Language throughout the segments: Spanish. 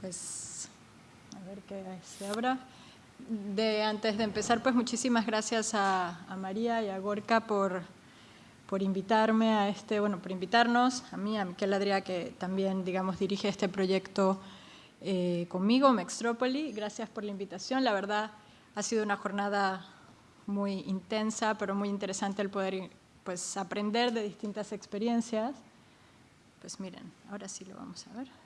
Pues, a ver qué se abra. De, antes de empezar, pues muchísimas gracias a, María y a Gorka por, por invitarme a este, bueno, por invitarnos, a mí, a Miquel Adrià, que también, digamos, dirige este proyecto eh, conmigo, Mextrópoli. Gracias por la invitación. La verdad, ha sido una jornada muy intensa, pero muy interesante el poder pues, aprender de distintas experiencias. Pues miren, ahora sí lo vamos a ver.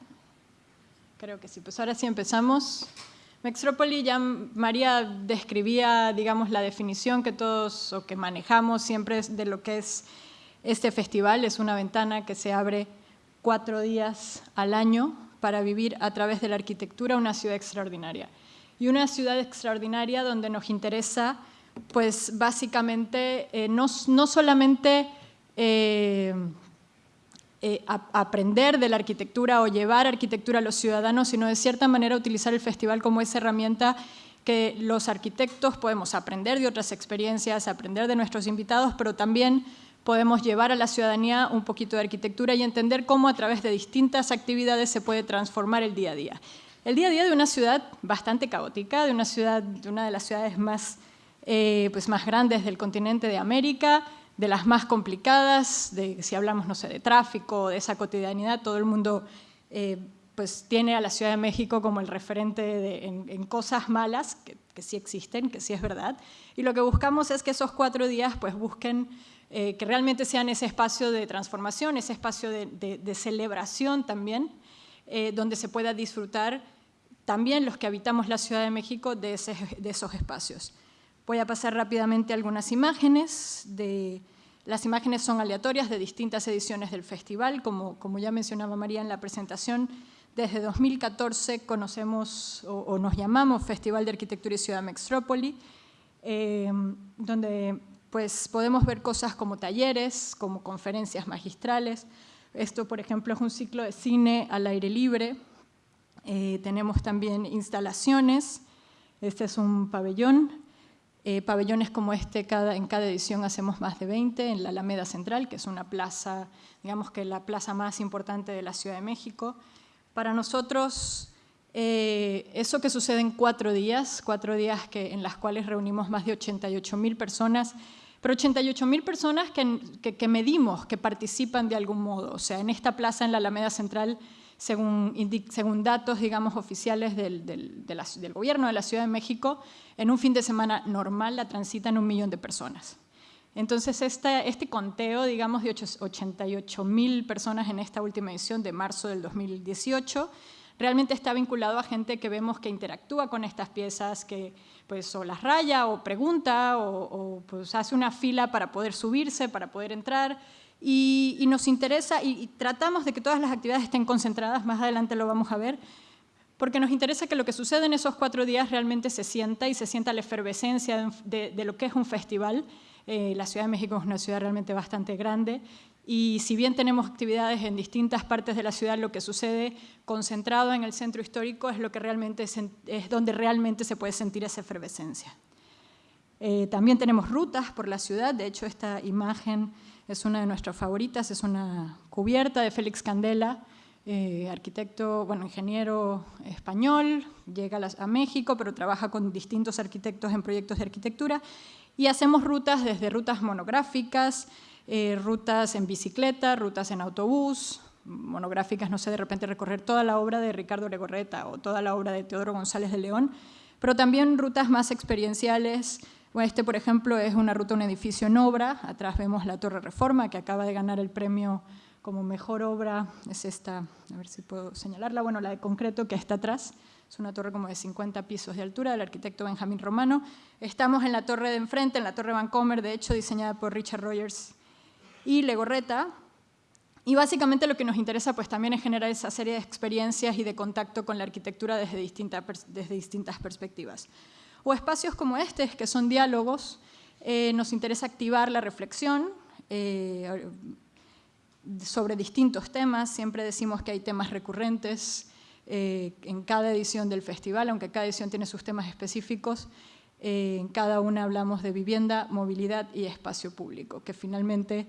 Creo que sí. Pues ahora sí empezamos. Mextrópoli, ya María describía, digamos, la definición que todos o que manejamos siempre de lo que es este festival. Es una ventana que se abre cuatro días al año para vivir a través de la arquitectura una ciudad extraordinaria. Y una ciudad extraordinaria donde nos interesa, pues básicamente, eh, no, no, solamente eh, eh, aprender de la arquitectura o llevar arquitectura a los ciudadanos, sino de cierta manera utilizar el festival como esa herramienta que los arquitectos podemos aprender de otras experiencias, aprender de nuestros invitados, pero también podemos llevar a la ciudadanía un poquito de arquitectura y entender cómo a través de distintas actividades se puede transformar el día a día. El día a día de una ciudad bastante caótica, de una, ciudad, de una de las ciudades más, eh, pues más grandes del continente de América, de las más complicadas, de, si hablamos, no sé, de tráfico, de esa cotidianidad, todo el mundo eh, pues tiene a la Ciudad de México como el referente en, cosas malas, que, sí existen, que sí es verdad, y lo que buscamos es que esos cuatro días pues busquen eh, que realmente sean ese espacio de transformación, ese espacio de, celebración también, eh, donde se pueda disfrutar también los que habitamos la Ciudad de México de, de esos espacios. Voy a pasar rápidamente algunas imágenes. De, las imágenes son aleatorias de distintas ediciones del festival, como, como ya mencionaba María en la presentación. Desde 2014 conocemos o, nos llamamos Festival de Arquitectura y Ciudad Mextrópoli, eh, donde pues, podemos ver cosas como talleres, como conferencias magistrales. Esto, por ejemplo, es un ciclo de cine al aire libre. Eh, tenemos también instalaciones. Este es un pabellón eh, pabellones como este, cada, en cada edición hacemos más de 20 en la Alameda Central, que es una plaza, digamos que la plaza más importante de la Ciudad de México. Para nosotros, eh, eso que sucede en cuatro días, cuatro días que, en las cuales reunimos más de 88 mil personas, pero 88 mil personas que, que medimos, que participan de algún modo. O sea, en esta plaza, en la Alameda Central, según, datos digamos, oficiales del, gobierno de la Ciudad de México, en un fin de semana normal la transitan un millón de personas. Entonces, este, este conteo, digamos, de 88 mil personas en esta última edición de marzo del 2018, realmente está vinculado a gente que vemos que interactúa con estas piezas, que pues o las raya o pregunta o, o pues hace una fila para poder subirse, para poder entrar, y, nos interesa y, tratamos de que todas las actividades estén concentradas, más adelante lo vamos a ver, porque nos interesa que lo que sucede en esos cuatro días realmente se sienta y se sienta la efervescencia de, lo que es un festival. Eh, la Ciudad de México es una ciudad realmente bastante grande y si bien tenemos actividades en distintas partes de la ciudad, lo que sucede concentrado en el centro histórico es, lo que realmente es donde realmente se puede sentir esa efervescencia. Eh, también tenemos rutas por la ciudad, de hecho esta imagen es una de nuestras favoritas, es una cubierta de Félix Candela, eh, arquitecto, bueno, ingeniero español, llega a, México, pero trabaja con distintos arquitectos en proyectos de arquitectura, y hacemos rutas desde rutas monográficas, eh, rutas en bicicleta, rutas en autobús, monográficas, no sé, de repente recorrer toda la obra de Ricardo Legorreta o toda la obra de Teodoro González de León, pero también rutas más experienciales, este, por ejemplo, es una ruta, un edificio en obra. Atrás vemos la Torre Reforma, que acaba de ganar el premio como mejor obra. Es esta, a ver si puedo señalarla, bueno, la de concreto que está atrás. Es una torre como de 50 pisos de altura del arquitecto Benjamín Romano. Estamos en la torre de enfrente, en la torre Vancomer, de hecho diseñada por Richard Rogers y Legorreta. Y básicamente lo que nos interesa pues también es generar esa serie de experiencias y de contacto con la arquitectura desde desde distintas perspectivas o espacios como este, que son diálogos, eh, nos interesa activar la reflexión eh, sobre distintos temas, siempre decimos que hay temas recurrentes eh, en cada edición del festival, aunque cada edición tiene sus temas específicos, en cada una hablamos de vivienda, movilidad y espacio público, que finalmente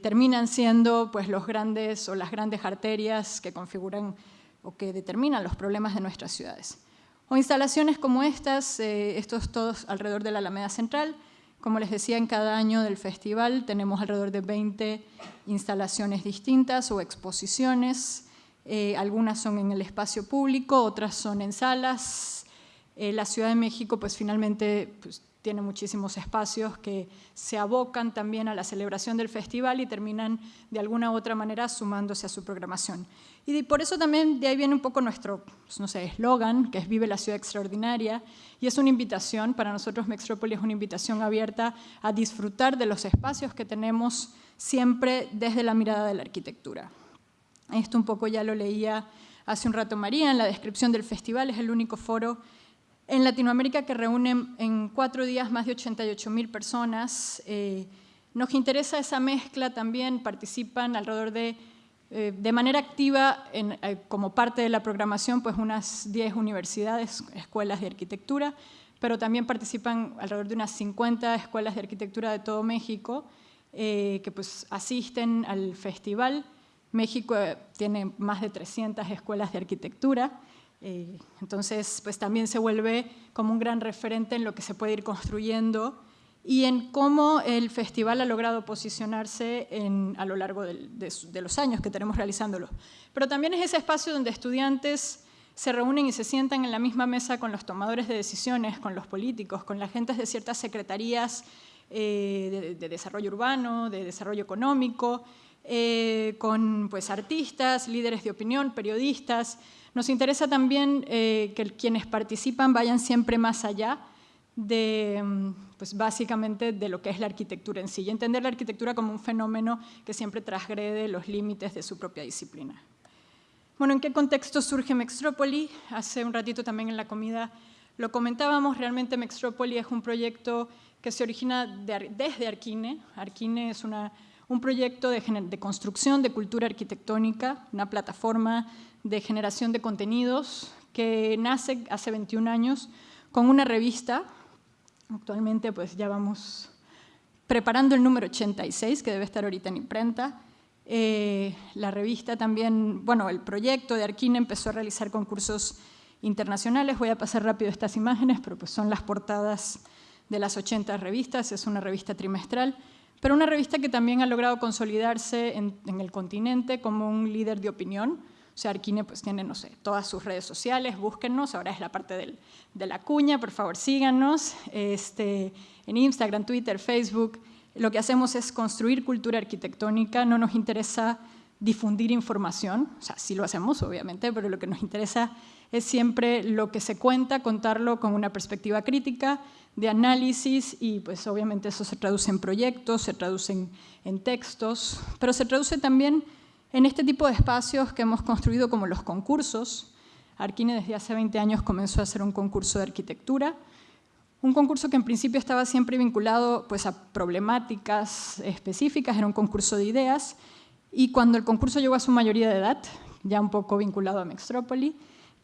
terminan siendo pues, los grandes o las grandes arterias que configuran o que determinan los problemas de nuestras ciudades. O instalaciones como estas, eh, estos todos alrededor de la Alameda Central. Como les decía, en cada año del festival tenemos alrededor de 20 instalaciones distintas o exposiciones. Eh, algunas son en el espacio público, otras son en salas. Eh, la Ciudad de México, pues finalmente pues, tiene muchísimos espacios que se abocan también a la celebración del festival y terminan de alguna u otra manera sumándose a su programación. Y por eso también de ahí viene un poco nuestro, pues, no sé, eslogan, que es Vive la ciudad extraordinaria, y es una invitación, para nosotros Mextrópolis es una invitación abierta a disfrutar de los espacios que tenemos siempre desde la mirada de la arquitectura. Esto un poco ya lo leía hace un rato María en la descripción del festival, es el único foro en Latinoamérica que reúne en cuatro días más de 88 mil personas. Eh, nos interesa esa mezcla también, participan alrededor de, eh, de manera activa eh, como parte de la programación, pues unas 10 universidades, escuelas de arquitectura, pero también participan alrededor de unas 50 escuelas de arquitectura de todo México que pues asisten al festival. México tiene más de 300 escuelas de arquitectura eh, entonces, pues también se vuelve como un gran referente en lo que se puede ir construyendo y en cómo el festival ha logrado posicionarse a lo largo de, los años que tenemos realizándolo. Pero también es ese espacio donde estudiantes se reúnen y se sientan en la misma mesa con los tomadores de decisiones, con los políticos, con la gente de ciertas secretarías eh, de, desarrollo urbano, de desarrollo económico, eh, con pues, artistas, líderes de opinión, periodistas, nos interesa también eh, que quienes participan vayan siempre más allá de, mm, pues básicamente, de lo que es la arquitectura en sí, y entender la arquitectura como un fenómeno que siempre transgrede los límites de su propia disciplina. Bueno, ¿en qué contexto surge Mextrópoli? Hace un ratito también en la comida lo comentábamos, realmente Mextrópoli es un proyecto que se origina desde Arquine. Arquine es una, un proyecto de, construcción de cultura arquitectónica, una plataforma de generación de contenidos que nace hace 21 años con una revista. Actualmente pues ya vamos preparando el número 86, que debe estar ahorita en imprenta. Eh, la revista también, bueno, el proyecto de Arquina empezó a realizar concursos internacionales. Voy a pasar rápido estas imágenes, pero pues son las portadas de las 80 revistas, es una revista trimestral, pero una revista que también ha logrado consolidarse en, el continente como un líder de opinión, o sea, Arquine pues tiene, no sé, todas sus redes sociales, búsquennos, ahora es la parte de la cuña, por favor síganos, este, en Instagram, Twitter, Facebook. Lo que hacemos es construir cultura arquitectónica, no nos interesa difundir información, o sea, sí lo hacemos obviamente, pero lo que nos interesa es siempre lo que se cuenta, contarlo con una perspectiva crítica, de análisis y pues obviamente eso se traduce en proyectos, se traduce en textos, pero se traduce también en este tipo de espacios que hemos construido como los concursos, Arquine desde hace 20 años comenzó a hacer un concurso de arquitectura, un concurso que en principio estaba siempre vinculado pues, a problemáticas específicas, era un concurso de ideas, y cuando el concurso llegó a su mayoría de edad, ya un poco vinculado a Mextrópoli,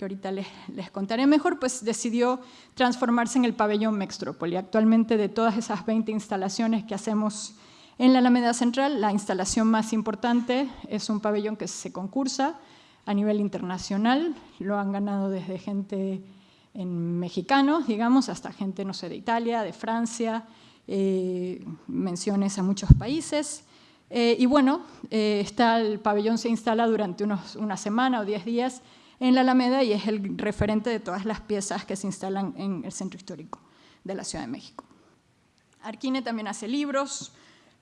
que ahorita les, les, contaré mejor, pues decidió transformarse en el pabellón Mextrópoli. Actualmente de todas esas 20 instalaciones que hacemos en la Alameda Central, la instalación más importante es un pabellón que se concursa a nivel internacional, lo han ganado desde gente en mexicanos, digamos, hasta gente, no sé, de Italia, de Francia, eh, menciones a muchos países. Eh, y bueno, eh, está, el pabellón se instala durante unos, una semana o diez días en la Alameda y es el referente de todas las piezas que se instalan en el centro histórico de la Ciudad de México. Arquine también hace libros,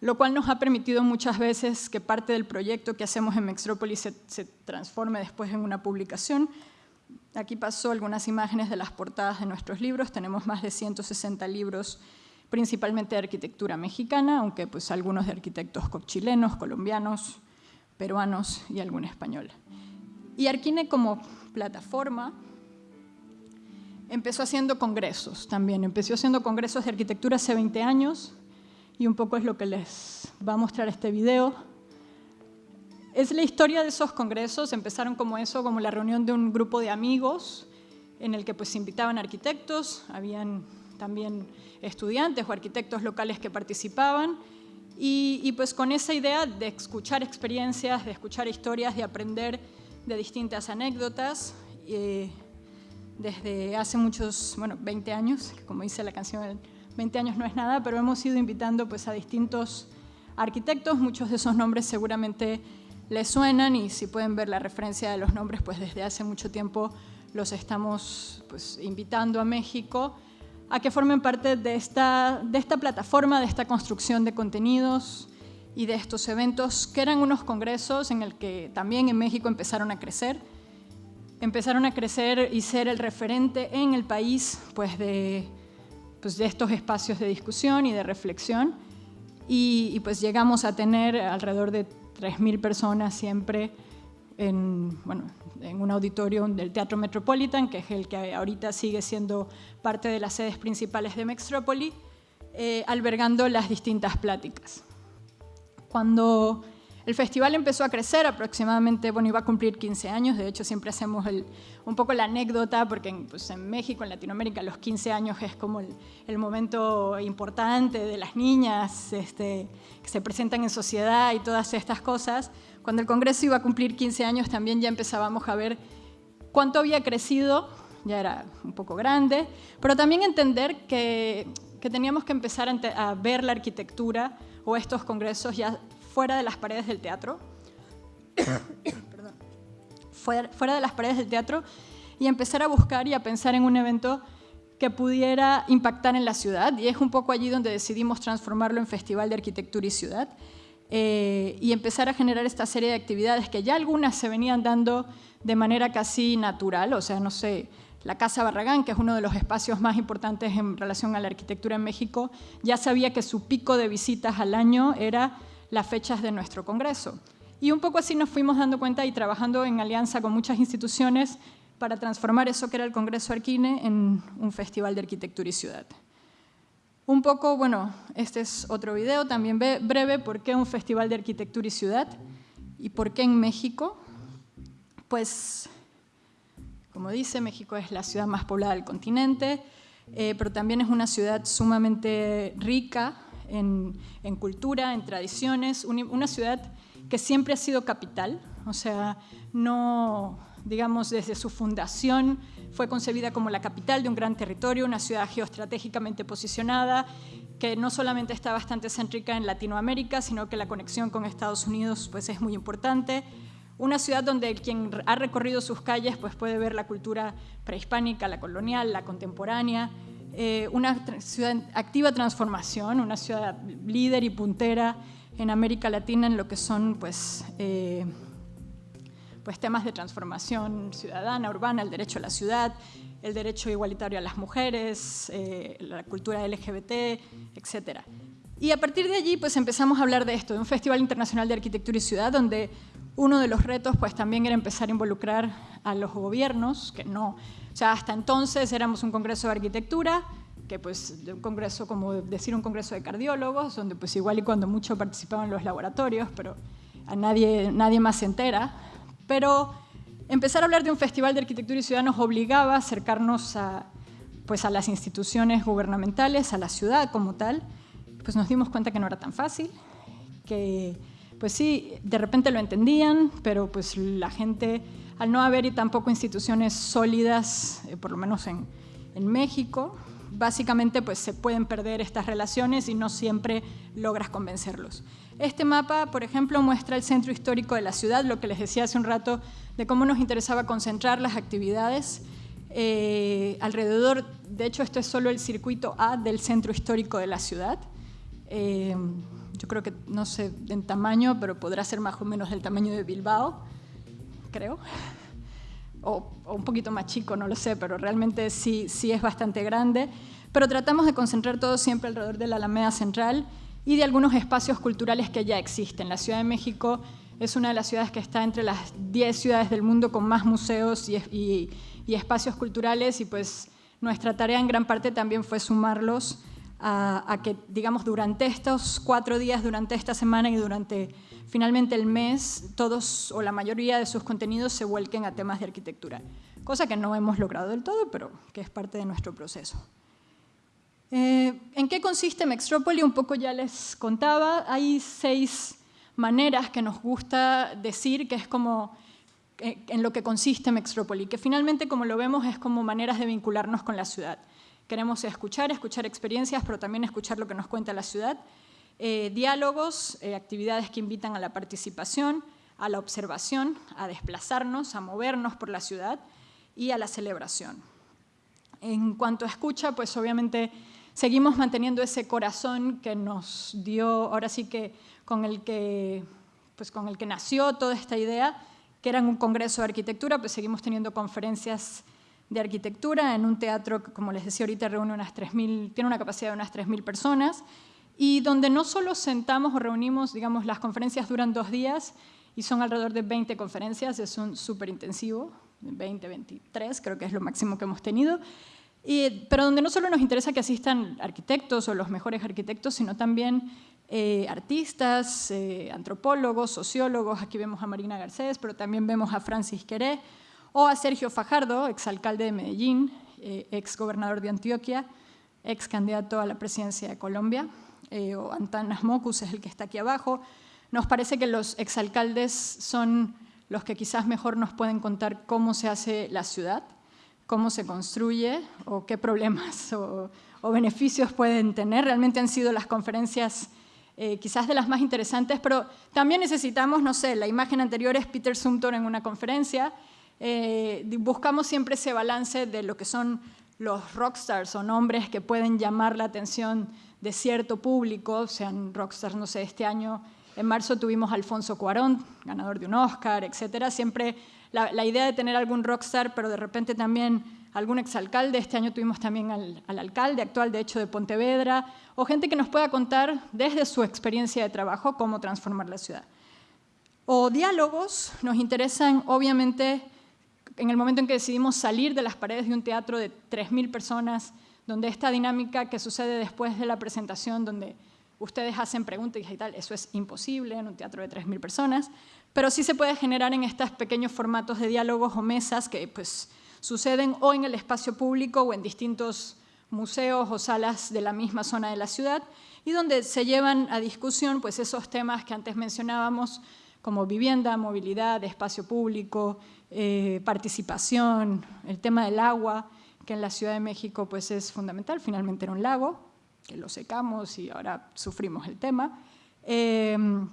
lo cual nos ha permitido muchas veces que parte del proyecto que hacemos en Mextrópolis se, transforme después en una publicación. Aquí pasó algunas imágenes de las portadas de nuestros libros, tenemos más de 160 libros principalmente de arquitectura mexicana, aunque pues algunos de arquitectos chilenos, colombianos, peruanos y algún español. Y Arquine como plataforma empezó haciendo congresos también, empezó haciendo congresos de arquitectura hace 20 años, y un poco es lo que les va a mostrar este video. Es la historia de esos congresos, empezaron como eso, como la reunión de un grupo de amigos en el que pues invitaban arquitectos, habían también estudiantes o arquitectos locales que participaban. Y, y, pues con esa idea de escuchar experiencias, de escuchar historias, de aprender de distintas anécdotas. Eh, desde hace muchos, bueno, 20 años, como dice la canción, 20 años no es nada, pero hemos ido invitando pues, a distintos arquitectos, muchos de esos nombres seguramente les suenan y si pueden ver la referencia de los nombres, pues desde hace mucho tiempo los estamos pues, invitando a México a que formen parte de esta, de esta plataforma, de esta construcción de contenidos y de estos eventos, que eran unos congresos en el que también en México empezaron a crecer. Empezaron a crecer y ser el referente en el país pues de, pues de estos espacios de discusión y de reflexión. Y, y pues llegamos a tener alrededor de 3.000 personas siempre en, bueno, en un auditorio del Teatro Metropolitan, que es el que ahorita sigue siendo parte de las sedes principales de Mextrópoli, eh, albergando las distintas pláticas. Cuando el festival empezó a crecer, aproximadamente, bueno, iba a cumplir 15 años, de hecho siempre hacemos un poco la anécdota, porque en, pues, en, México, en Latinoamérica, los 15 años es como el, momento importante de las niñas este, que se presentan en sociedad y todas estas cosas. Cuando el Congreso iba a cumplir 15 años también ya empezábamos a ver cuánto había crecido, ya era un poco grande, pero también entender que, que teníamos que empezar a, a ver la arquitectura o estos congresos ya fuera de las paredes del teatro, fuera, de las paredes del teatro y empezar a buscar y a pensar en un evento que pudiera impactar en la ciudad. Y es un poco allí donde decidimos transformarlo en Festival de Arquitectura y Ciudad eh, y empezar a generar esta serie de actividades que ya algunas se venían dando de manera casi natural, o sea, no sé, la Casa Barragán, que es uno de los espacios más importantes en relación a la arquitectura en México, ya sabía que su pico de visitas al año era las fechas de nuestro Congreso. Y un poco así nos fuimos dando cuenta y trabajando en alianza con muchas instituciones para transformar eso que era el Congreso Arquine en un festival de arquitectura y ciudad. Un poco, bueno, este es otro video también breve, ¿por qué un festival de arquitectura y ciudad? ¿Y por qué en México? Pues, como dice, México es la ciudad más poblada del continente, eh, pero también es una ciudad sumamente rica en, cultura, en tradiciones, una ciudad que siempre ha sido capital, o sea, no, digamos, desde su fundación fue concebida como la capital de un gran territorio, una ciudad geoestratégicamente posicionada, que no solamente está bastante céntrica en Latinoamérica, sino que la conexión con Estados Unidos pues, es muy importante. Una ciudad donde quien ha recorrido sus calles pues, puede ver la cultura prehispánica, la colonial, la contemporánea, eh, una ciudad en activa transformación, una ciudad líder y puntera en América Latina en lo que son pues, eh, pues temas de transformación ciudadana, urbana, el derecho a la ciudad, el derecho igualitario a las mujeres, eh, la cultura LGBT, etc. Y a partir de allí pues empezamos a hablar de esto, de un Festival Internacional de Arquitectura y Ciudad, donde uno de los retos pues también era empezar a involucrar a los gobiernos, que no o sea, hasta entonces éramos un congreso de arquitectura, que pues un congreso, como decir un congreso de cardiólogos, donde pues igual y cuando mucho participaban los laboratorios, pero a nadie, nadie más se entera. Pero empezar a hablar de un festival de arquitectura y ciudad nos obligaba a acercarnos a, pues a las instituciones gubernamentales, a la ciudad como tal. Pues nos dimos cuenta que no era tan fácil, que pues sí, de repente lo entendían, pero pues la gente al no haber y tampoco instituciones sólidas, eh, por lo menos en, México, básicamente pues se pueden perder estas relaciones y no siempre logras convencerlos. Este mapa, por ejemplo, muestra el centro histórico de la ciudad, lo que les decía hace un rato de cómo nos interesaba concentrar las actividades eh, alrededor, de hecho esto es solo el circuito A del centro histórico de la ciudad. Eh, yo creo que, no sé en tamaño, pero podrá ser más o menos del tamaño de Bilbao creo. O, un poquito más chico, no lo sé, pero realmente sí, sí es bastante grande. Pero tratamos de concentrar todo siempre alrededor de la Alameda Central y de algunos espacios culturales que ya existen. La Ciudad de México es una de las ciudades que está entre las 10 ciudades del mundo con más museos y, y espacios culturales y pues nuestra tarea en gran parte también fue sumarlos a, que, digamos, durante estos cuatro días, durante esta semana y durante finalmente el mes, todos o la mayoría de sus contenidos se vuelquen a temas de arquitectura, cosa que no hemos logrado del todo, pero que es parte de nuestro proceso. Eh, ¿En qué consiste Mextrópoli? Un poco ya les contaba, hay seis maneras que nos gusta decir que es como en lo que consiste Mextrópoli, que finalmente, como lo vemos, es como maneras de vincularnos con la ciudad. Queremos escuchar, escuchar experiencias, pero también escuchar lo que nos cuenta la ciudad. Eh, diálogos, eh, actividades que invitan a la participación, a la observación, a desplazarnos, a movernos por la ciudad y a la celebración. En cuanto a escucha, pues obviamente seguimos manteniendo ese corazón que nos dio, ahora sí que con el que, pues con el que nació toda esta idea, que era en un congreso de arquitectura, pues seguimos teniendo conferencias de arquitectura en un teatro que, como les decía ahorita, reúne unas 3.000, tiene una capacidad de unas 3.000 personas, y donde no solo sentamos o reunimos, digamos, las conferencias duran dos días y son alrededor de 20 conferencias, es un súper intensivo, 20, 23, creo que es lo máximo que hemos tenido, pero donde no solo nos interesa que asistan arquitectos o los mejores arquitectos, sino también eh, artistas, eh, antropólogos, sociólogos, aquí vemos a Marina Garcés, pero también vemos a Francis Queré, o a Sergio Fajardo, exalcalde de Medellín, eh, ex de Antioquia, ex candidato a la presidencia de Colombia, o Antanas Mocus es el que está aquí abajo. Nos parece que los exalcaldes son los que quizás mejor nos pueden contar cómo se hace la ciudad, cómo se construye o qué problemas o, beneficios pueden tener. Realmente han sido las conferencias eh, quizás de las más interesantes, pero también necesitamos, no sé, la imagen anterior es Peter Sumter en una conferencia. Eh, buscamos siempre ese balance de lo que son los rockstars o nombres que pueden llamar la atención de cierto público, sean rockstars, no sé, este año en marzo tuvimos a Alfonso Cuarón, ganador de un Oscar, etcétera. Siempre la, idea de tener algún rockstar, pero de repente también algún exalcalde. Este año tuvimos también al, alcalde actual, de hecho, de Pontevedra, o gente que nos pueda contar desde su experiencia de trabajo cómo transformar la ciudad. O diálogos nos interesan, obviamente, en el momento en que decidimos salir de las paredes de un teatro de 3.000 personas, donde esta dinámica que sucede después de la presentación, donde ustedes hacen preguntas y tal, eso es imposible en un teatro de 3.000 personas, pero sí se puede generar en estos pequeños formatos de diálogos o mesas que pues, suceden o en el espacio público o en distintos museos o salas de la misma zona de la ciudad y donde se llevan a discusión pues, esos temas que antes mencionábamos como vivienda, movilidad, espacio público, eh, participación, el tema del agua, que en la Ciudad de México pues, es fundamental, finalmente era un lago, que lo secamos y ahora sufrimos el tema. Em,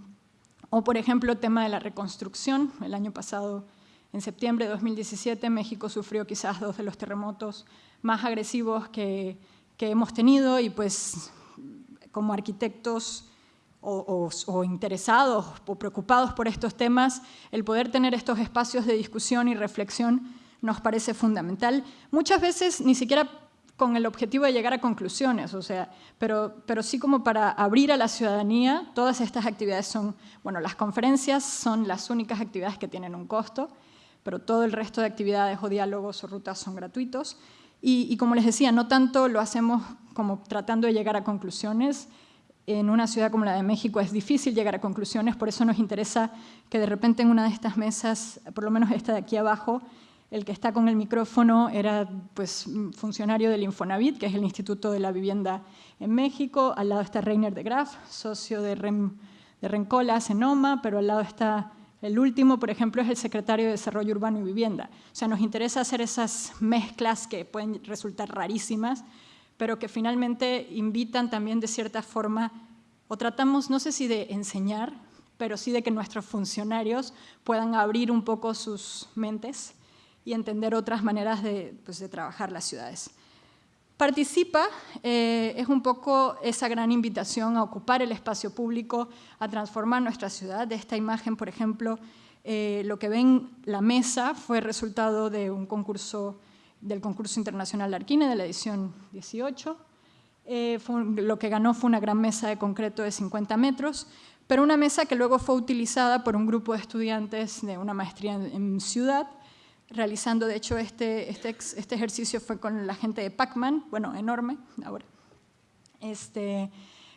o, por ejemplo, el tema de la reconstrucción. El año pasado, en septiembre de 2017, México sufrió quizás dos de los terremotos más agresivos que, que hemos tenido y pues como arquitectos o, interesados o preocupados por estos temas, el poder tener estos espacios de discusión y reflexión nos parece fundamental. Muchas veces ni siquiera con el objetivo de llegar a conclusiones, o sea, pero, pero sí como para abrir a la ciudadanía, todas estas actividades son, bueno, las conferencias son las únicas actividades que tienen un costo, pero todo el resto de actividades o diálogos o rutas son gratuitos. Y, y como les decía, no tanto lo hacemos como tratando de llegar a conclusiones, en una ciudad como la de México es difícil llegar a conclusiones, por eso nos interesa que de repente en una de estas mesas, por lo menos esta de aquí abajo, el que está con el micrófono era pues, funcionario del Infonavit, que es el Instituto de la Vivienda en México. Al lado está Reiner de Graaf, socio de, Rem, de Rencolas en OMA, pero al lado está el último, por ejemplo, es el secretario de Desarrollo Urbano y Vivienda. O sea, nos interesa hacer esas mezclas que pueden resultar rarísimas, pero que finalmente invitan también de cierta forma, o tratamos, no sé si de enseñar, pero sí de que nuestros funcionarios puedan abrir un poco sus mentes y entender otras maneras de, pues, de trabajar las ciudades. Participa eh, es un poco esa gran invitación a ocupar el espacio público, a transformar nuestra ciudad. De esta imagen, por ejemplo, eh, lo que ven la mesa fue resultado de un concurso, del concurso internacional de Arquine de la edición 18. Eh, lo que ganó fue una gran mesa de concreto de 50 metros, pero una mesa que luego fue utilizada por un grupo de estudiantes de una maestría en ciudad realizando, de hecho, este, este, este, ejercicio fue con la gente de Pacman, bueno, enorme ahora, este,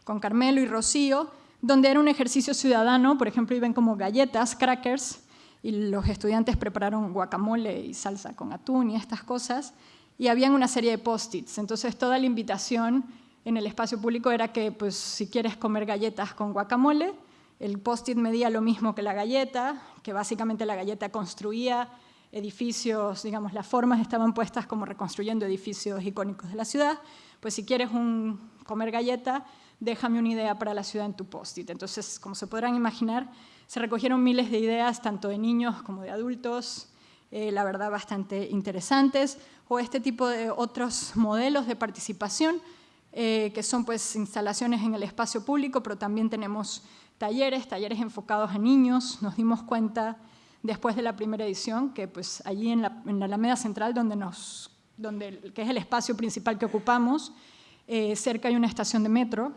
con Carmelo y Rocío, donde era un ejercicio ciudadano, por ejemplo, iban como galletas, crackers, y los estudiantes prepararon guacamole y salsa con atún y estas cosas, y habían una serie de post-its. Entonces, toda la invitación en el espacio público era que, pues, si quieres comer galletas con guacamole, El post-it medía lo mismo que la galleta, que básicamente la galleta construía edificios, digamos, las formas estaban puestas como reconstruyendo edificios icónicos de la ciudad, pues si quieres comer galleta, déjame una idea para la ciudad en tu post-it. Entonces, como se podrán imaginar, se recogieron miles de ideas, tanto de niños como de adultos, eh, la verdad bastante interesantes, o este tipo de otros modelos de participación, eh, que son pues instalaciones en el espacio público, pero también tenemos talleres, talleres enfocados a niños. Nos dimos cuenta después de la primera edición que pues allí en la, Alameda Central, donde nos, donde, que es el espacio principal que ocupamos, eh, cerca hay una estación de metro,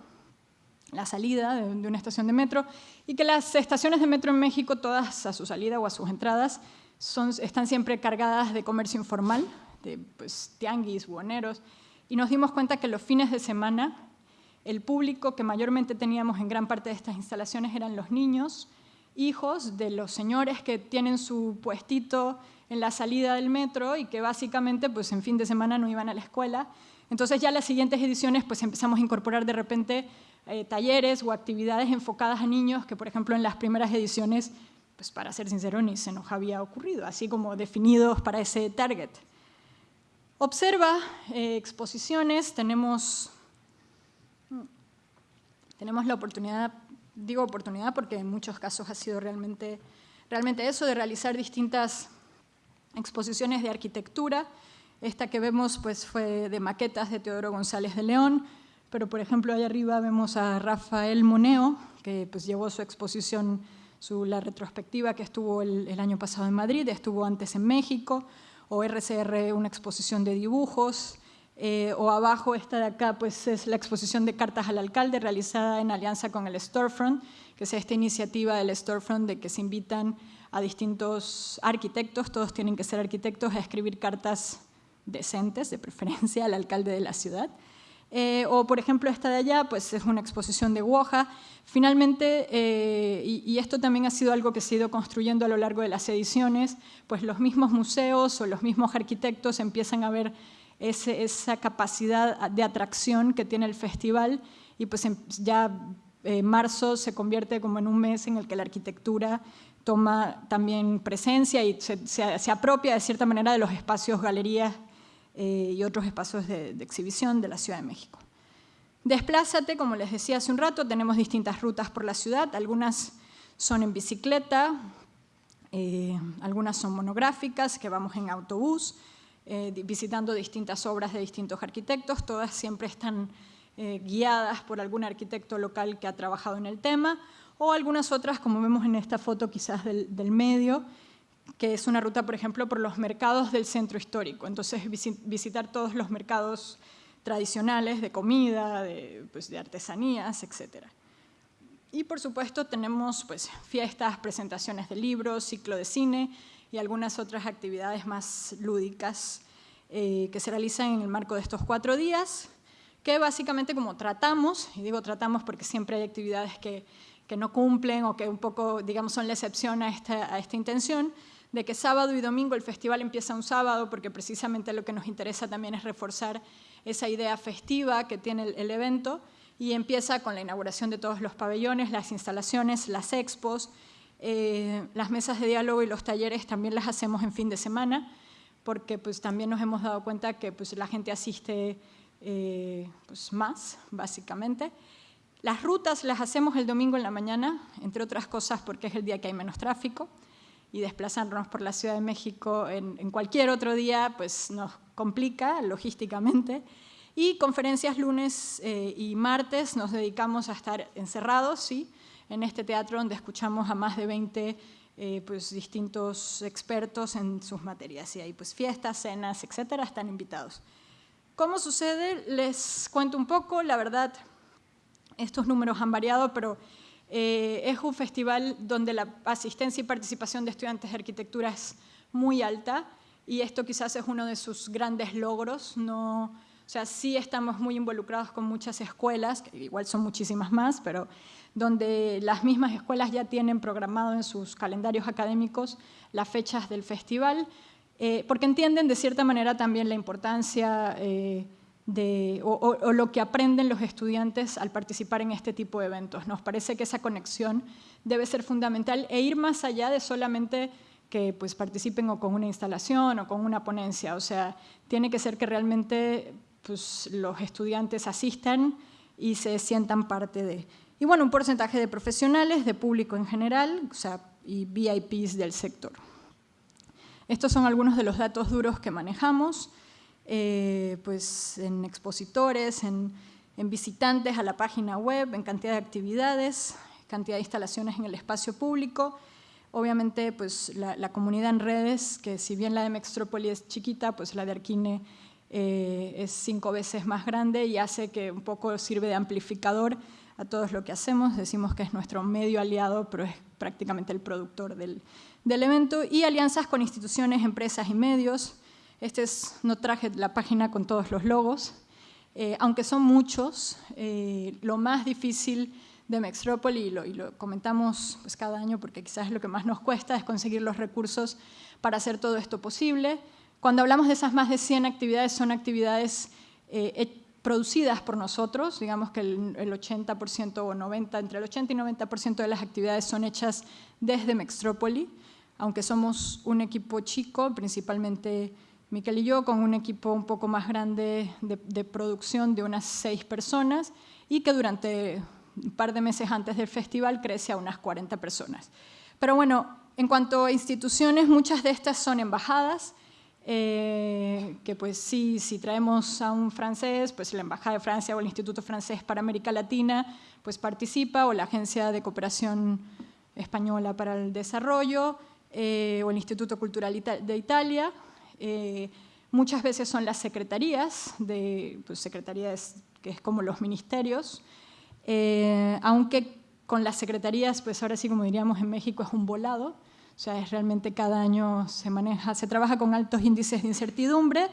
la salida de, una estación de metro, y que las estaciones de metro en México, todas a su salida o a sus entradas, son, están siempre cargadas de comercio informal, de pues, tianguis, buhoneros, y nos dimos cuenta que los fines de semana el público que mayormente teníamos en gran parte de estas instalaciones eran los niños, hijos de los señores que tienen su puestito en la salida del metro y que básicamente pues, en fin de semana no iban a la escuela. Entonces ya las siguientes ediciones pues, empezamos a incorporar de repente eh, talleres o actividades enfocadas a niños que, por ejemplo, en las primeras ediciones, pues para ser sincero, ni se nos había ocurrido, así como definidos para ese target. Observa eh, exposiciones, tenemos, tenemos la oportunidad, digo oportunidad porque en muchos casos ha sido realmente, realmente eso, de realizar distintas exposiciones de arquitectura. Esta que vemos pues, fue de maquetas de Teodoro González de León, pero por ejemplo ahí arriba vemos a Rafael Moneo, que pues llevó su exposición, su, la retrospectiva que estuvo el, año pasado en Madrid, estuvo antes en México, o RCR una exposición de dibujos, eh, o abajo esta de acá pues es la exposición de cartas al alcalde realizada en alianza con el Storefront, que es esta iniciativa del Storefront de que se invitan a distintos arquitectos, todos tienen que ser arquitectos, a escribir cartas decentes, de preferencia, al alcalde de la ciudad. Eh, o, por ejemplo, esta de allá, pues es una exposición de Woja. Finalmente, eh, y, esto también ha sido algo que se ha ido construyendo a lo largo de las ediciones, pues los mismos museos o los mismos arquitectos empiezan a ver esa capacidad de atracción que tiene el festival y pues ya eh, marzo se convierte como en un mes en el que la arquitectura toma también presencia y se, se apropia de cierta manera de los espacios, galerías eh, y otros espacios de, exhibición de la Ciudad de México. Desplázate, como les decía hace un rato, tenemos distintas rutas por la ciudad, algunas son en bicicleta, eh, algunas son monográficas, que vamos en autobús, eh, visitando distintas obras de distintos arquitectos, todas siempre están guiadas por algún arquitecto local que ha trabajado en el tema, o algunas otras, como vemos en esta foto quizás del, del medio, que es una ruta, por ejemplo, por los mercados del centro histórico. Entonces, visitar todos los mercados tradicionales de comida, de, pues, artesanías, etc. Y, por supuesto, tenemos pues, fiestas, presentaciones de libros, ciclo de cine y algunas otras actividades más lúdicas eh, que se realizan en el marco de estos cuatro días, que básicamente como tratamos, y digo tratamos porque siempre hay actividades que, que no cumplen o que un poco, digamos, son la excepción a esta, a esta intención, de que sábado y domingo el festival empieza un sábado, porque precisamente lo que nos interesa también es reforzar esa idea festiva que tiene el, evento, y empieza con la inauguración de todos los pabellones, las instalaciones, las expos, eh, las mesas de diálogo y los talleres también las hacemos en fin de semana, porque pues, también nos hemos dado cuenta que pues, la gente asiste eh, pues, más, básicamente. Las rutas las hacemos el domingo en la mañana, entre otras cosas porque es el día que hay menos tráfico y desplazarnos por la Ciudad de México en, cualquier otro día pues nos complica logísticamente. Y conferencias lunes eh, y martes nos dedicamos a estar encerrados ¿sí? en este teatro donde escuchamos a más de 20 eh, pues, distintos expertos en sus materias. Y hay pues, fiestas, cenas, etcétera, están invitados. ¿Cómo sucede? Les cuento un poco. La verdad, estos números han variado, pero eh, es un festival donde la asistencia y participación de estudiantes de arquitectura es muy alta y esto quizás es uno de sus grandes logros. No, o sea, sí estamos muy involucrados con muchas escuelas, que igual son muchísimas más, pero donde las mismas escuelas ya tienen programado en sus calendarios académicos las fechas del festival, eh, porque entienden de cierta manera también la importancia eh, de, o, lo que aprenden los estudiantes al participar en este tipo de eventos. Nos parece que esa conexión debe ser fundamental e ir más allá de solamente que pues, participen o con una instalación o con una ponencia. O sea, tiene que ser que realmente pues, los estudiantes asistan y se sientan parte de. Y bueno, un porcentaje de profesionales, de público en general, o sea, y VIPs del sector. Estos son algunos de los datos duros que manejamos. Eh, pues en expositores, en, visitantes a la página web, en cantidad de actividades, cantidad de instalaciones en el espacio público. Obviamente, pues la, comunidad en redes, que si bien la de Mextrópoli es chiquita, pues la de Arquine eh, es cinco veces más grande y hace que un poco sirve de amplificador a todo lo que hacemos. Decimos que es nuestro medio aliado, pero es prácticamente el productor del, del evento. Y alianzas con instituciones, empresas y medios. Este es, no traje la página con todos los logos, eh, aunque son muchos, eh, lo más difícil de Mextrópoli, y lo, comentamos pues, cada año porque quizás lo que más nos cuesta, es conseguir los recursos para hacer todo esto posible. Cuando hablamos de esas más de 100 actividades, son actividades eh, producidas por nosotros, digamos que el 80% o 90%, entre el 80 y 90% de las actividades son hechas desde Mextrópoli, aunque somos un equipo chico, principalmente Miquel y yo, con un equipo un poco más grande de, producción de unas seis personas y que durante un par de meses antes del festival crece a unas 40 personas. Pero bueno, en cuanto a instituciones, muchas de estas son embajadas, eh, que pues sí, si traemos a un francés, pues la Embajada de Francia o el Instituto Francés para América Latina pues participa, o la Agencia de Cooperación Española para el Desarrollo, eh, o el Instituto Cultural de Italia, eh, muchas veces son las secretarías, de, pues, secretarías que es como los ministerios, eh, aunque con las secretarías, pues ahora sí como diríamos en México, es un volado, o sea, es realmente cada año se maneja, se trabaja con altos índices de incertidumbre,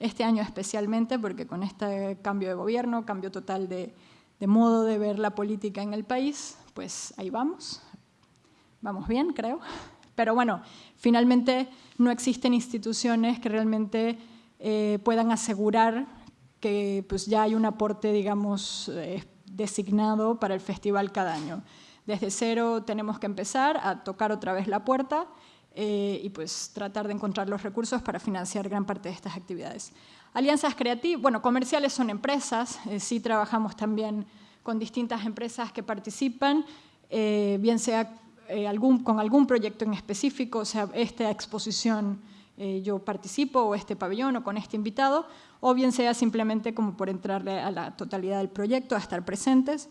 este año especialmente porque con este cambio de gobierno, cambio total de, de modo de ver la política en el país, pues ahí vamos, vamos bien creo. Pero bueno, finalmente no existen instituciones que realmente eh, puedan asegurar que pues, ya hay un aporte, digamos, eh, designado para el festival cada año. Desde cero tenemos que empezar a tocar otra vez la puerta eh, y pues tratar de encontrar los recursos para financiar gran parte de estas actividades. Alianzas creativas, bueno, comerciales son empresas, sí trabajamos también con distintas empresas que participan, bien sea eh, con algún proyecto en específico, o sea, esta exposición eh, yo participo, o este pabellón, o con este invitado, o bien sea simplemente como por entrarle a la totalidad del proyecto, a estar presentes.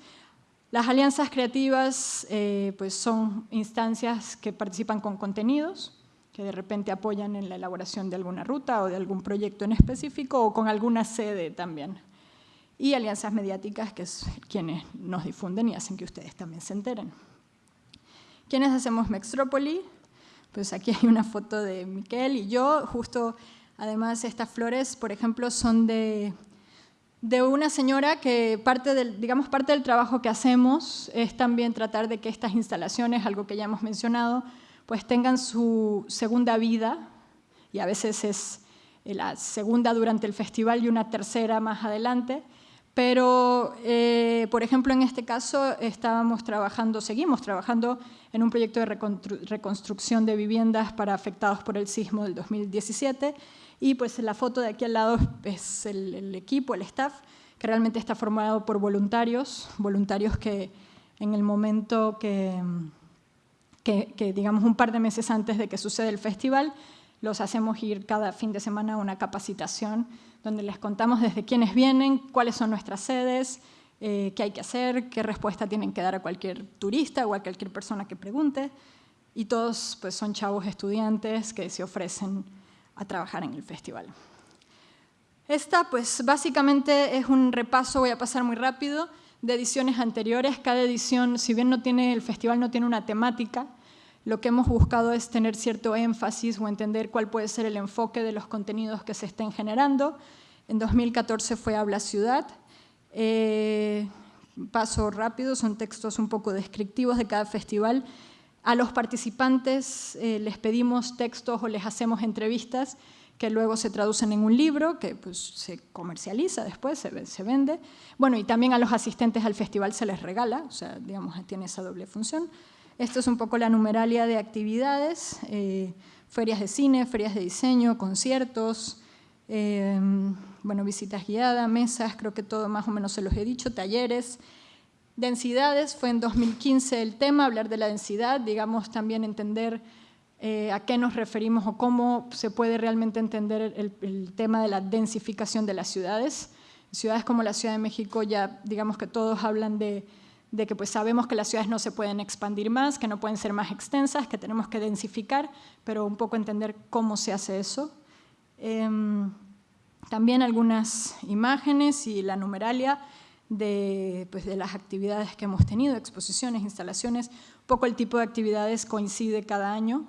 Las alianzas creativas eh, pues son instancias que participan con contenidos, que de repente apoyan en la elaboración de alguna ruta o de algún proyecto en específico, o con alguna sede también. Y alianzas mediáticas, que es quienes nos difunden y hacen que ustedes también se enteren. ¿Quiénes hacemos Mextrópoli? Pues aquí hay una foto de Miquel y yo, justo además estas flores, por ejemplo, son de, de una señora que parte del, digamos, parte del trabajo que hacemos es también tratar de que estas instalaciones, algo que ya hemos mencionado, pues tengan su segunda vida. Y a veces es la segunda durante el festival y una tercera más adelante, pero, eh, por ejemplo, en este caso estábamos trabajando, seguimos trabajando en un proyecto de reconstrucción de viviendas para afectados por el sismo del 2017 y pues la foto de aquí al lado es el, equipo, el staff, que realmente está formado por voluntarios, voluntarios que en el momento que, que, digamos un par de meses antes de que suceda el festival, los hacemos ir cada fin de semana a una capacitación donde les contamos desde quiénes vienen, cuáles son nuestras sedes, eh, qué hay que hacer, qué respuesta tienen que dar a cualquier turista o a cualquier persona que pregunte. Y todos pues, son chavos estudiantes que se ofrecen a trabajar en el festival. Esta, pues, básicamente es un repaso, voy a pasar muy rápido, de ediciones anteriores. Cada edición, si bien no tiene, el festival no tiene una temática, lo que hemos buscado es tener cierto énfasis o entender cuál puede ser el enfoque de los contenidos que se estén generando. En 2014 fue Habla Ciudad, eh, paso rápido, son textos un poco descriptivos de cada festival. A los participantes eh, les pedimos textos o les hacemos entrevistas que luego se traducen en un libro que pues, se comercializa después, se, se, vende. Bueno, y también a los asistentes al festival se les regala, o sea, digamos, tiene esa doble función. Esto es un poco la numeralia de actividades, eh, ferias de cine, ferias de diseño, conciertos, eh, bueno, visitas guiadas, mesas, creo que todo más o menos se los he dicho, talleres. Densidades, fue en 2015 el tema, hablar de la densidad, digamos, también entender eh, a qué nos referimos o cómo se puede realmente entender el, tema de la densificación de las ciudades. Ciudades como la Ciudad de México ya digamos que todos hablan de, que pues sabemos que las ciudades no se pueden expandir más, que no pueden ser más extensas, que tenemos que densificar, pero un poco entender cómo se hace eso. Em, también algunas imágenes y la numeralia de, pues, de las actividades que hemos tenido, exposiciones, instalaciones, poco el tipo de actividades coincide cada año,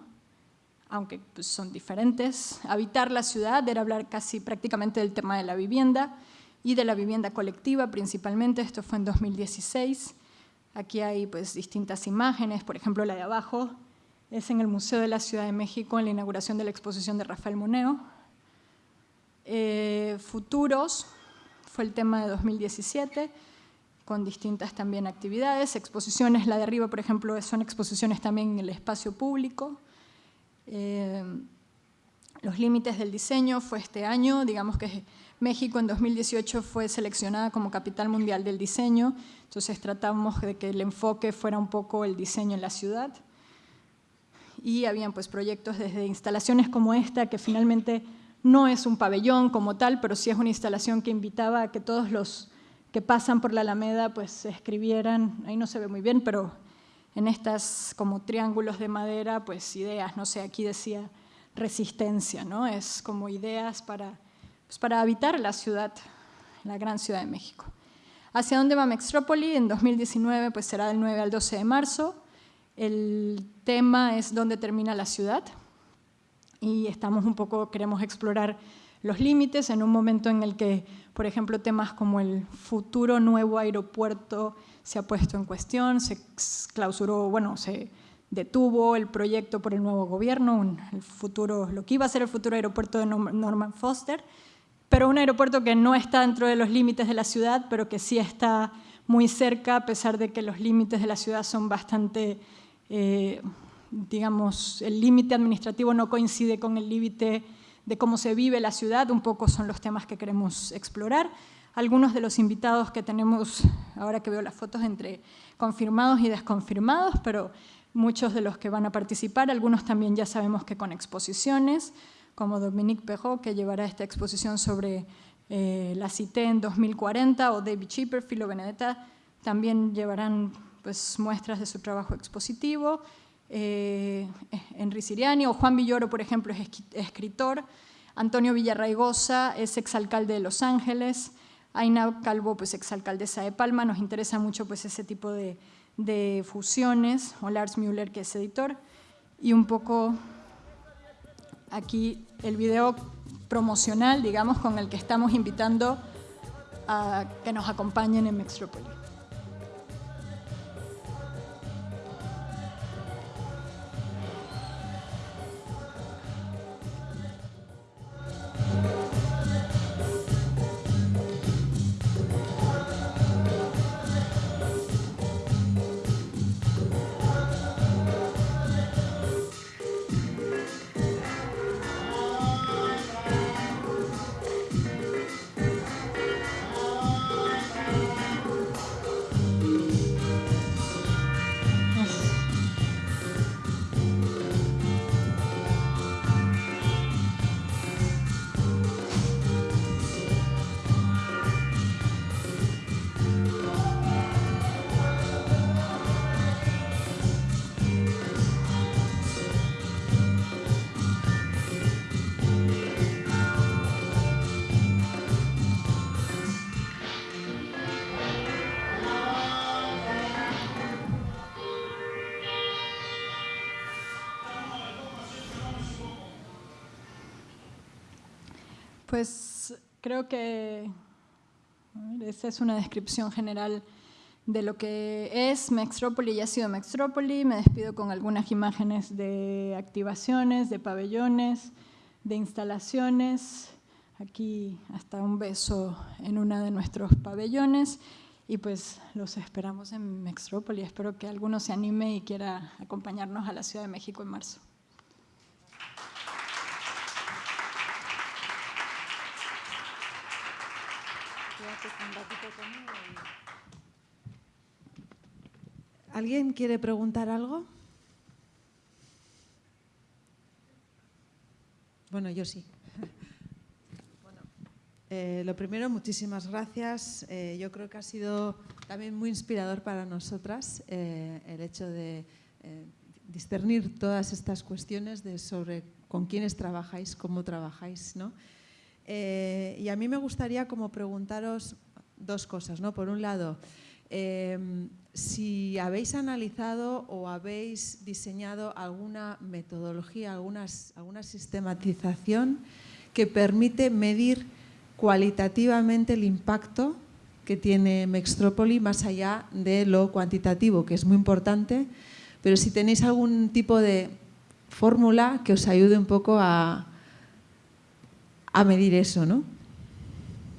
aunque pues, son diferentes. Habitar la ciudad era hablar casi prácticamente del tema de la vivienda y de la vivienda colectiva principalmente, esto fue en 2016. Aquí hay pues, distintas imágenes, por ejemplo la de abajo es en el Museo de la Ciudad de México en la inauguración de la exposición de Rafael Moneo. Eh, futuros fue el tema de 2017, con distintas también actividades, exposiciones, la de arriba por ejemplo son exposiciones también en el espacio público, eh, los límites del diseño fue este año, digamos que México en 2018 fue seleccionada como capital mundial del diseño, entonces tratamos de que el enfoque fuera un poco el diseño en la ciudad. Y habían pues proyectos desde instalaciones como esta, que finalmente no es un pabellón como tal, pero sí es una instalación que invitaba a que todos los que pasan por la Alameda pues escribieran, ahí no se ve muy bien, pero en estas como triángulos de madera, pues ideas, no sé, aquí decía resistencia, ¿no? Es como ideas para, pues para habitar la ciudad, la gran ciudad de México. ¿Hacia dónde va Mextrópoli? En 2019 pues será del 9 al 12 de marzo. El tema es dónde termina la ciudad y estamos un poco, queremos explorar los límites en un momento en el que, por ejemplo, temas como el futuro nuevo aeropuerto se ha puesto en cuestión, se clausuró, bueno, se detuvo el proyecto por el nuevo gobierno, el futuro, lo que iba a ser el futuro aeropuerto de Norman Foster, pero un aeropuerto que no está dentro de los límites de la ciudad, pero que sí está muy cerca, a pesar de que los límites de la ciudad son bastante, eh, digamos, el límite administrativo no coincide con el límite de cómo se vive la ciudad, un poco son los temas que queremos explorar. Algunos de los invitados que tenemos, ahora que veo las fotos, entre confirmados y desconfirmados, pero muchos de los que van a participar, algunos también ya sabemos que con exposiciones, como Dominique Perrault, que llevará esta exposición sobre eh, la CITE en 2040, o David Chipper, Filo Benedetta, también llevarán pues, muestras de su trabajo expositivo. Eh, Henry Siriani, o Juan Villoro, por ejemplo, es escritor, Antonio Villarraigosa es exalcalde de Los Ángeles, Aina Calvo, pues exalcaldesa de Palma, nos interesa mucho pues, ese tipo de, de fusiones, o Lars Müller, que es editor, y un poco aquí el video promocional, digamos, con el que estamos invitando a que nos acompañen en Mextrópolis. Pues creo que esa es una descripción general de lo que es Mextrópoli y ha sido Mextrópoli. Me despido con algunas imágenes de activaciones, de pabellones, de instalaciones, aquí hasta un beso en uno de nuestros pabellones y pues los esperamos en Mextrópoli. Espero que alguno se anime y quiera acompañarnos a la Ciudad de México en marzo. ¿Alguien quiere preguntar algo? Bueno, yo sí. Eh, lo primero, muchísimas gracias. Eh, yo creo que ha sido también muy inspirador para nosotras eh, el hecho de discernir todas estas cuestiones de sobre con quiénes trabajáis, cómo trabajáis. ¿no? Y a mí me gustaría como preguntaros dos cosas. ¿no? Por un lado, si habéis analizado o habéis diseñado alguna metodología, alguna sistematización que permite medir cualitativamente el impacto que tiene Mextrópoli más allá de lo cuantitativo, que es muy importante, pero si tenéis algún tipo de fórmula que os ayude un poco a, a medir eso, ¿no?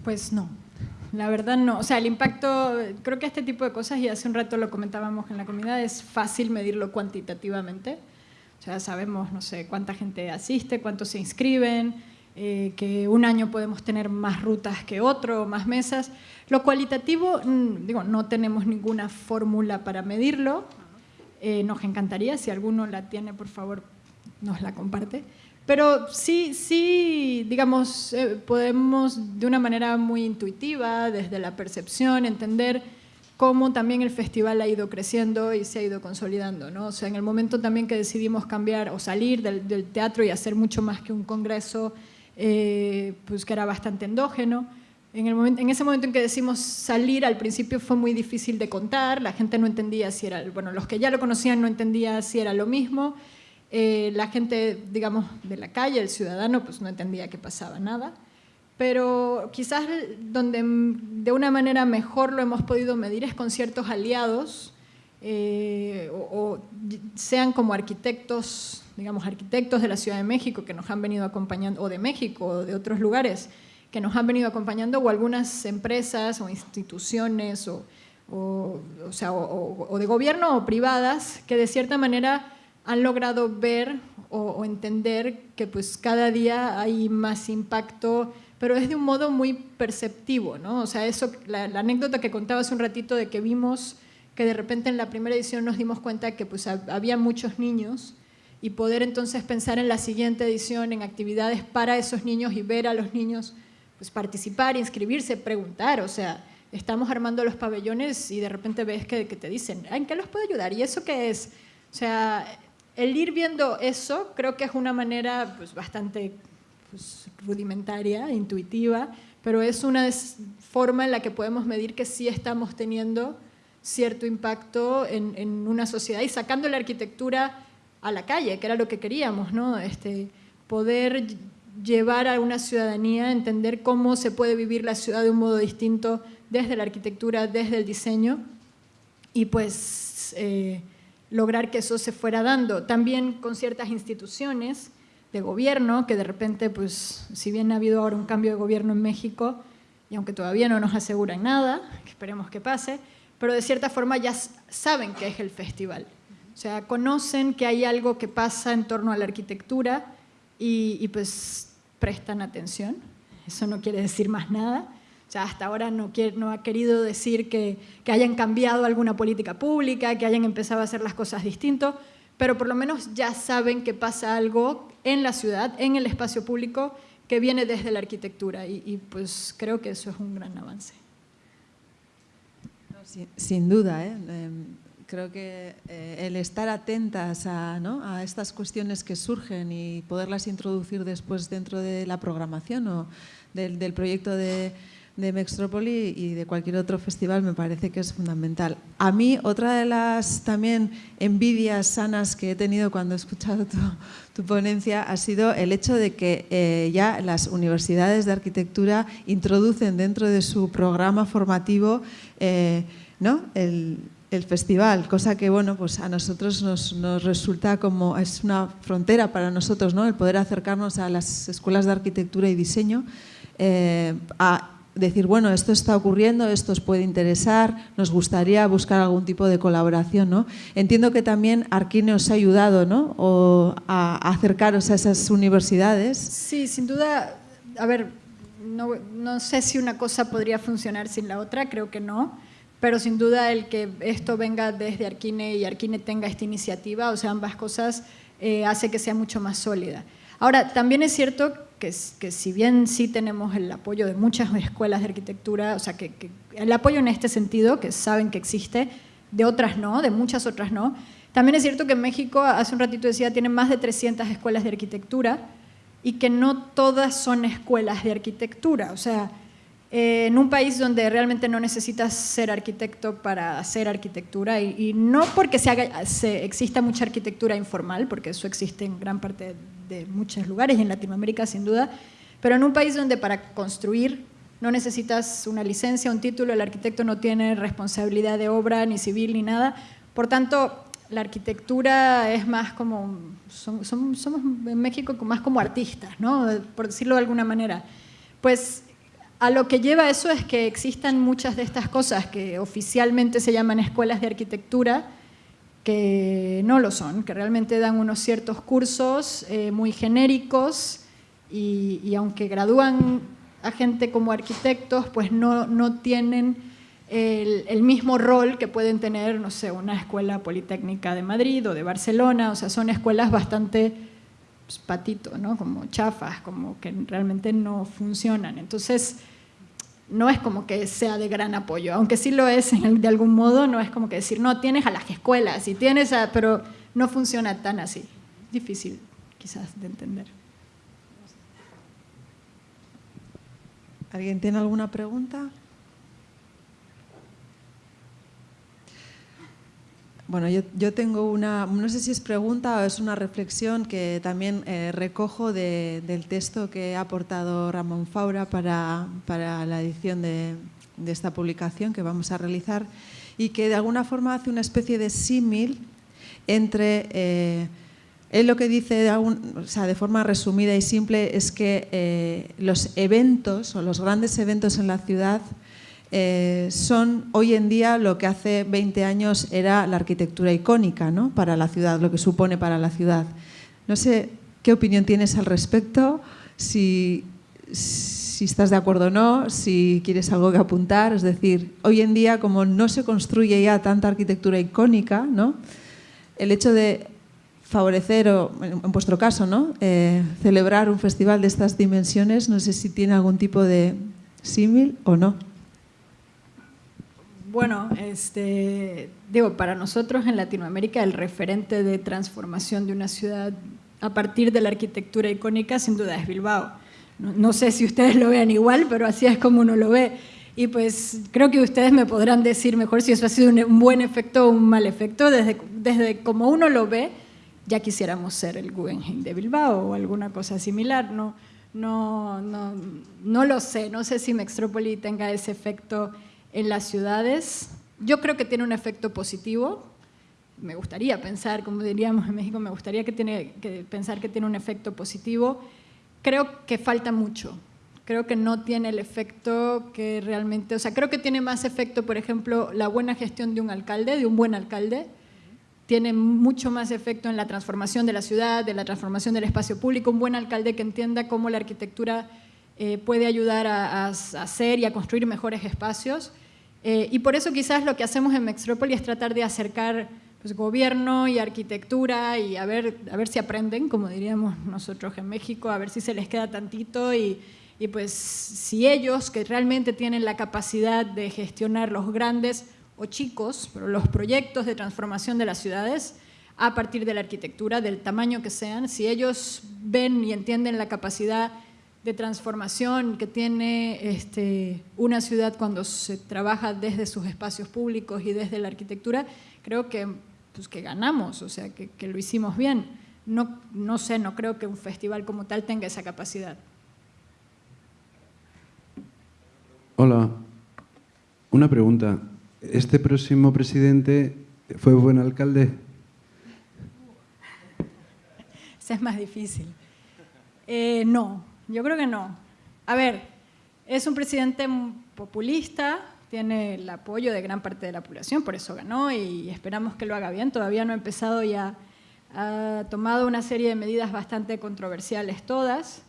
Pues no, la verdad no. O sea, el impacto, creo que este tipo de cosas, y hace un rato lo comentábamos en la comunidad, es fácil medirlo cuantitativamente. O sea, sabemos, no sé, cuánta gente asiste, cuántos se inscriben, eh, que un año podemos tener más rutas que otro, más mesas. Lo cualitativo, mm, digo, no tenemos ninguna fórmula para medirlo. Eh, nos encantaría, si alguno la tiene, por favor, nos la comparte. Pero sí, sí, digamos, eh, podemos de una manera muy intuitiva, desde la percepción, entender cómo también el festival ha ido creciendo y se ha ido consolidando. ¿no? O sea, en el momento también que decidimos cambiar o salir del, teatro y hacer mucho más que un congreso, eh, pues que era bastante endógeno, en, el momento, en ese momento en que decimos salir, al principio fue muy difícil de contar, la gente no entendía si era, bueno, los que ya lo conocían no entendían si era lo mismo, eh, la gente, digamos, de la calle, el ciudadano, pues no entendía que pasaba nada. Pero quizás donde de una manera mejor lo hemos podido medir es con ciertos aliados, eh, o, sean como arquitectos, digamos, arquitectos de la Ciudad de México que nos han venido acompañando, o de México, o de otros lugares, que nos han venido acompañando, o algunas empresas o instituciones, o, o, o de gobierno o privadas, que de cierta manera han logrado ver o, entender que pues cada día hay más impacto, pero es de un modo muy perceptivo, ¿no? O sea, eso, la, anécdota que contaba hace un ratito de que vimos que de repente en la primera edición nos dimos cuenta que pues había muchos niños y poder entonces pensar en la siguiente edición en actividades para esos niños y ver a los niños pues participar, inscribirse, preguntar, o sea, estamos armando los pabellones y de repente ves que, que te dicen, ¿en qué los puedo ayudar? ¿Y eso qué es? O sea, el ir viendo eso creo que es una manera pues, bastante pues, rudimentaria, intuitiva, pero es una forma en la que podemos medir que sí estamos teniendo cierto impacto en, una sociedad y sacando la arquitectura a la calle, que era lo que queríamos, ¿no? Este, poder llevar a una ciudadanía entender cómo se puede vivir la ciudad de un modo distinto desde la arquitectura, desde el diseño y pues eh, lograr que eso se fuera dando. También con ciertas instituciones de gobierno, que de repente, pues, si bien ha habido ahora un cambio de gobierno en México, y aunque todavía no nos aseguran nada, esperemos que pase, pero de cierta forma ya saben qué es el festival. O sea, conocen que hay algo que pasa en torno a la arquitectura y, y pues prestan atención. Eso no quiere decir más nada, sea, hasta ahora no, ha querido decir que, hayan cambiado alguna política pública, que hayan empezado a hacer las cosas distinto, pero por lo menos ya saben que pasa algo en la ciudad, en el espacio público, que viene desde la arquitectura y, pues creo que eso es un gran avance. sin, duda, ¿eh? Em, creo que eh, el estar atentas a, estas cuestiones que surgen y poderlas introducir después dentro de la programación o del proyecto de, de Mextrópoli y de cualquier otro festival me parece que es fundamental. A mí, otra de las también envidias sanas que he tenido cuando he escuchado tu, ponencia ha sido el hecho de que eh, ya las universidades de arquitectura introducen dentro de su programa formativo eh, ¿no? el, el festival, cosa que bueno, pues a nosotros nos, resulta como es una frontera para nosotros, ¿no? El poder acercarnos a las escuelas de arquitectura y diseño eh, decir, bueno, esto está ocurriendo, esto os puede interesar, nos gustaría buscar algún tipo de colaboración, ¿no? Entiendo que también Arquine os ha ayudado, ¿no? O a, acercaros a esas universidades. Sí, sin duda, a ver, no, no sé si una cosa podría funcionar sin la otra, creo que no pero sin duda el que esto venga desde Arquine y Arquine tenga esta iniciativa, o sea, ambas cosas, eh, hace que sea mucho más sólida. Ahora, también es cierto que, si bien sí tenemos el apoyo de muchas escuelas de arquitectura, o sea, que, el apoyo en este sentido, que saben que existe, de otras no, de muchas otras no, también es cierto que México, hace un ratito decía, tienen más de 300 escuelas de arquitectura y que no todas son escuelas de arquitectura, o sea, eh, en un país donde realmente no necesitas ser arquitecto para hacer arquitectura y, no porque se exista mucha arquitectura informal, porque eso existe en gran parte de muchos lugares y en Latinoamérica sin duda, pero en un país donde para construir no necesitas una licencia, un título, el arquitecto no tiene responsabilidad de obra, ni civil, ni nada. Por tanto, la arquitectura es más como, somos en México más como artistas, ¿no? por decirlo de alguna manera. Pues a lo que lleva eso es que existan muchas de estas cosas que oficialmente se llaman escuelas de arquitectura, que no lo son, que realmente dan unos ciertos cursos eh, muy genéricos y, aunque gradúan a gente como arquitectos, pues no, no tienen el, mismo rol que pueden tener, no sé, una escuela politécnica de Madrid o de Barcelona, o sea, son escuelas bastante pues, patito, ¿no? Como chafas, como que realmente no funcionan. Entonces, no es como que sea de gran apoyo, aunque sí lo es de algún modo, no es como que decir, no, tienes a las escuelas y tienes a, pero no funciona tan así. Difícil quizás de entender. ¿Alguien tiene alguna pregunta? Bueno, yo, tengo una, no sé si es pregunta o es una reflexión que también eh, recojo del texto que ha aportado Ramón Faura para, la edición de, esta publicación que vamos a realizar y que de alguna forma hace una especie de símil entre... Eh, él lo que dice de, o sea, de, forma resumida y simple es que eh, los eventos o los grandes eventos en la ciudad eh, son hoy en día lo que hace 20 años era la arquitectura icónica ¿no? para la ciudad, lo que supone para la ciudad. No sé qué opinión tienes al respecto, si, estás de acuerdo o no, si quieres algo que apuntar. Es decir, hoy en día como no se construye ya tanta arquitectura icónica, ¿no? el hecho de favorecer, o en vuestro caso, ¿no? Eh, celebrar un festival de estas dimensiones, no sé si tiene algún tipo de símil o no. Bueno, este, digo, para nosotros en Latinoamérica el referente de transformación de una ciudad a partir de la arquitectura icónica sin duda es Bilbao. No, sé si ustedes lo vean igual, pero así es como uno lo ve. Y pues creo que ustedes me podrán decir mejor si eso ha sido un, buen efecto o un mal efecto. Desde, desde como uno lo ve, ya quisiéramos ser el Guggenheim de Bilbao o alguna cosa similar. No, no, no, no lo sé, no sé si Mextrópoli tenga ese efecto en las ciudades. Yo creo que tiene un efecto positivo. Me gustaría pensar, como diríamos en México, me gustaría que tiene, que pensar que tiene un efecto positivo. Creo que falta mucho. Creo que no tiene el efecto que realmente, o sea, creo que tiene más efecto, por ejemplo, la buena gestión de un alcalde, de un buen alcalde, tiene mucho más efecto en la transformación de la ciudad, de la transformación del espacio público, un buen alcalde que entienda cómo la arquitectura eh, puede ayudar a, hacer y a construir mejores espacios. Eh, y por eso quizás lo que hacemos en Mextrópoli es tratar de acercar pues, gobierno y arquitectura y a ver, a ver si aprenden, como diríamos nosotros en México, a ver si se les queda tantito y, y pues si ellos que realmente tienen la capacidad de gestionar los grandes o chicos, pero los proyectos de transformación de las ciudades a partir de la arquitectura, del tamaño que sean, si ellos ven y entienden la capacidad de transformación que tiene este, una ciudad cuando se trabaja desde sus espacios públicos y desde la arquitectura, creo que, pues, que ganamos, o sea, que, que lo hicimos bien. No, no sé, no creo que un festival como tal tenga esa capacidad. Hola, una pregunta. ¿Este próximo presidente fue buen alcalde? Es más difícil. Eh, no, yo creo que no. A ver, es un presidente populista, tiene el apoyo de gran parte de la población, por eso ganó y esperamos que lo haga bien. Todavía no ha empezado y ha tomado una serie de medidas bastante controversiales todas.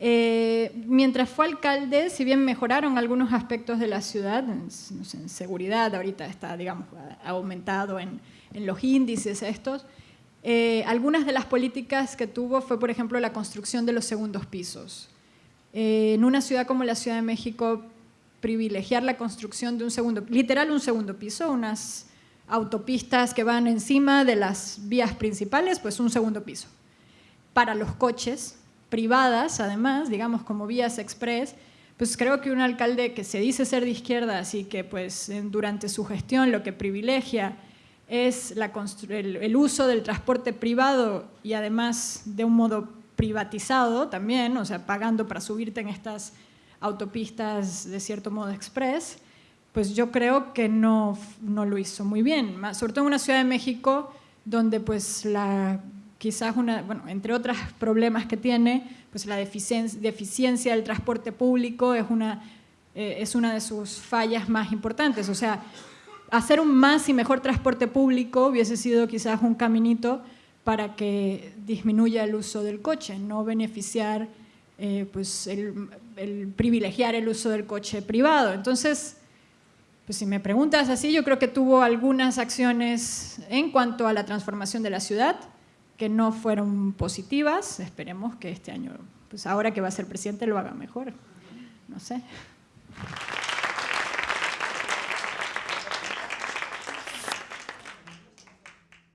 Eh, mientras fue alcalde, si bien mejoraron algunos aspectos de la ciudad, en, seguridad ahorita está, digamos, ha aumentado en, los índices estos, eh, algunas de las políticas que tuvo fue, por ejemplo, la construcción de los segundos pisos. Eh, en una ciudad como la Ciudad de México, privilegiar la construcción de un segundo, literal un segundo piso, unas autopistas que van encima de las vías principales, pues un segundo piso. Para los coches, privadas, además, digamos como vías express, pues creo que un alcalde que se dice ser de izquierda, así que pues durante su gestión lo que privilegia es el, uso del transporte privado y además de un modo privatizado también, o sea, pagando para subirte en estas autopistas de cierto modo express, pues yo creo que no, no lo hizo muy bien, sobre todo en una ciudad de México donde pues la quizás una, bueno, entre otros problemas que tiene, pues la deficiencia, del transporte público es una, eh, es una de sus fallas más importantes. O sea, hacer un más y mejor transporte público hubiese sido quizás un caminito para que disminuya el uso del coche, no beneficiar, eh, pues el, privilegiar el uso del coche privado. Entonces, pues si me preguntas así, yo creo que tuvo algunas acciones en cuanto a la transformación de la ciudad, que no fueron positivas. Esperemos que este año, pues ahora que va a ser presidente, lo haga mejor. No sé.